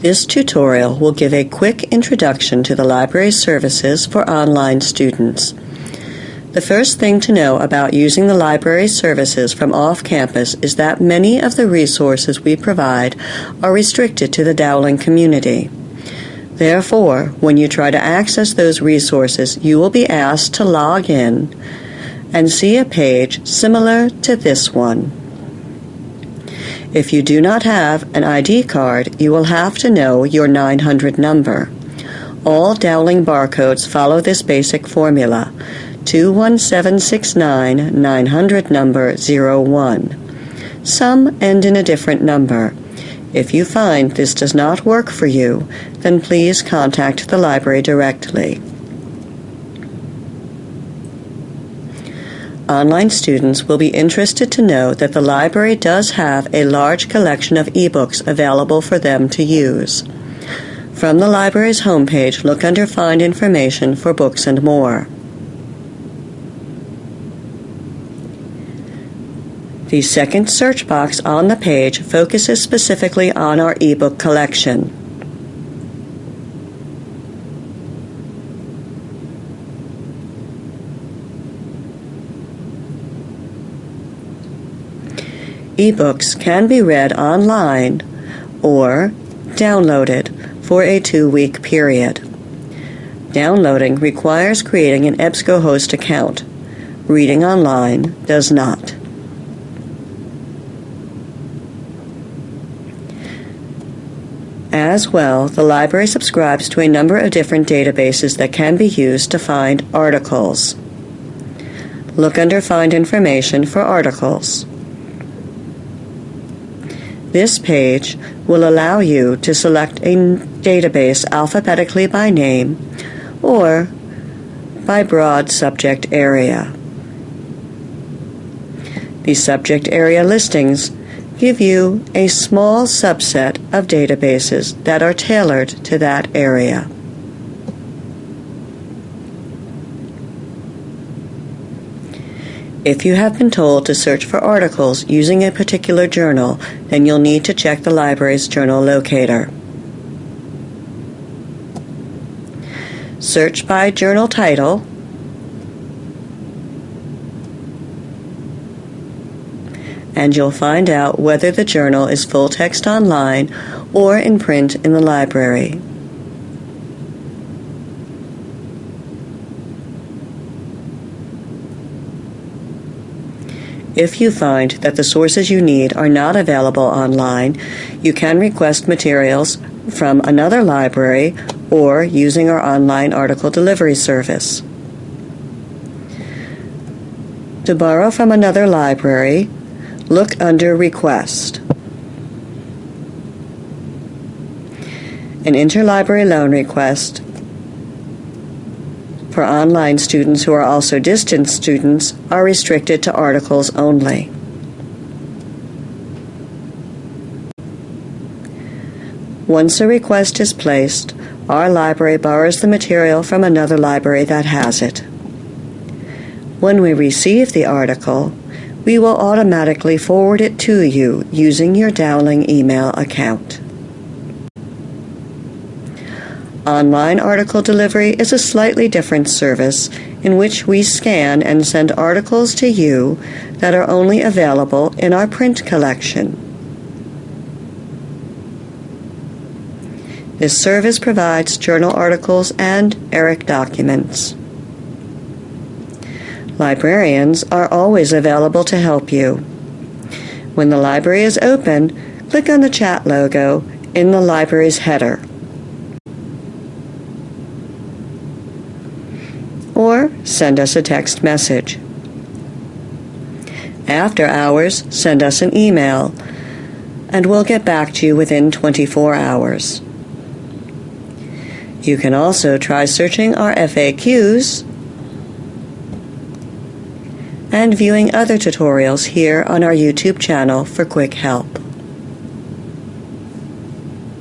This tutorial will give a quick introduction to the library services for online students. The first thing to know about using the library services from off-campus is that many of the resources we provide are restricted to the Dowling community. Therefore, when you try to access those resources, you will be asked to log in and see a page similar to this one. If you do not have an ID card, you will have to know your 900 number. All Dowling barcodes follow this basic formula 21769 900 number 01. Some end in a different number. If you find this does not work for you, then please contact the library directly. Online students will be interested to know that the library does have a large collection of ebooks available for them to use. From the library's homepage, look under Find Information for Books and More. The second search box on the page focuses specifically on our ebook collection. Ebooks can be read online or downloaded for a two-week period. Downloading requires creating an EBSCOhost account. Reading online does not. As well, the library subscribes to a number of different databases that can be used to find articles. Look under Find Information for articles. This page will allow you to select a database alphabetically by name or by broad subject area. The subject area listings give you a small subset of databases that are tailored to that area. If you have been told to search for articles using a particular journal, then you'll need to check the library's journal locator. Search by journal title and you'll find out whether the journal is full text online or in print in the library. If you find that the sources you need are not available online, you can request materials from another library or using our online article delivery service. To borrow from another library, look under Request. An interlibrary loan request for online students who are also distance students are restricted to articles only. Once a request is placed, our library borrows the material from another library that has it. When we receive the article, we will automatically forward it to you using your Dowling email account. Online article delivery is a slightly different service in which we scan and send articles to you that are only available in our print collection. This service provides journal articles and ERIC documents. Librarians are always available to help you. When the library is open, click on the chat logo in the library's header. Or send us a text message. After hours, send us an email, and we'll get back to you within 24 hours. You can also try searching our FAQs and viewing other tutorials here on our YouTube channel for quick help.